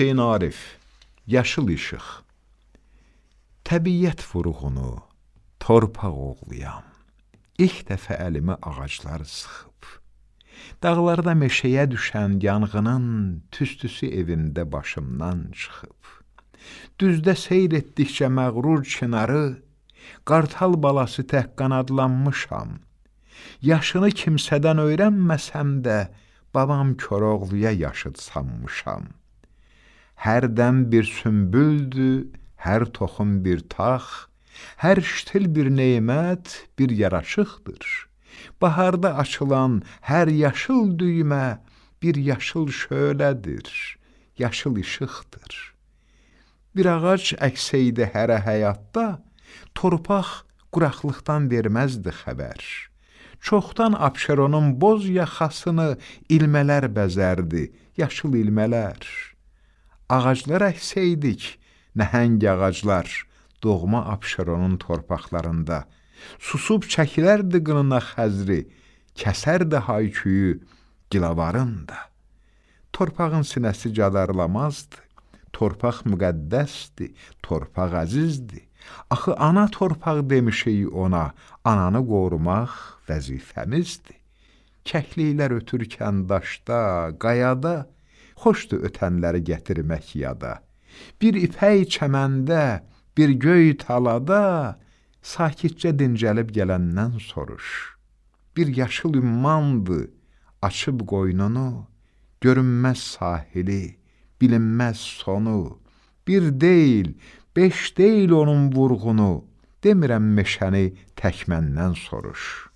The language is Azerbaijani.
Hüseyn Arif, Yaşıl işıq Təbiyyət vurğunu, torpaq oğluyam. İlk dəfə əlimi ağaclar sıxıb. Dağlarda meşəyə düşən yanğının tüstüsü evimdə başımdan çıxıb. Düzdə seyr etdikcə məğrur çinarı, qartal balası tək qanadlanmışam. Yaşını kimsədən öyrənməsəm də, babam Koroğluya yaşıd sanmışam. Hərdən bir sümbüldür, hər toxum bir tax, hər ştil bir neymət, bir yaraşıqdır. Baharda açılan hər yaşıl düymə bir yaşıl şölədir, yaşıl işıqdır. Bir ağac əksəydi hərə həyatda, torpaq quraqlıqdan verməzdi xəbər. Çoxdan Abşeronun boz yaxasını ilmələr bəzərdi, yaşıl ilmələr. Ağaclar əksəydik, nəhəng ağaclar, doğma Abşeronun torpaqlarında. Susub çəkilərdi qınına xəzri, kəsərdi hayküyü gilavarın da. Torpağın sinəsi cadarlamazdı, torpaq müqəddəsdir, torpaq əzizdir. Axı ana torpaq demişik ona, ananı qorumaq vəzifəmizdir. Kəkliklər ötürkən daşda, qayada, xoşdur ötənləri gətirmək yada. Bir ipək çəməndə, bir göy talada, sakitcə dincəlib gələndən soruş. Bir yaşıl ümmandı, açıb qoynunu, görünməz sahili, bilinməz sonu. Bir deyil, beş deyil onun vurğunu, demirəm meşəni tək məndən soruş.